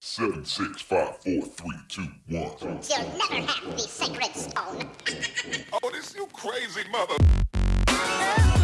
Seven, six, five, four, three, two, one. You'll never have the sacred stone. oh, this you crazy mother.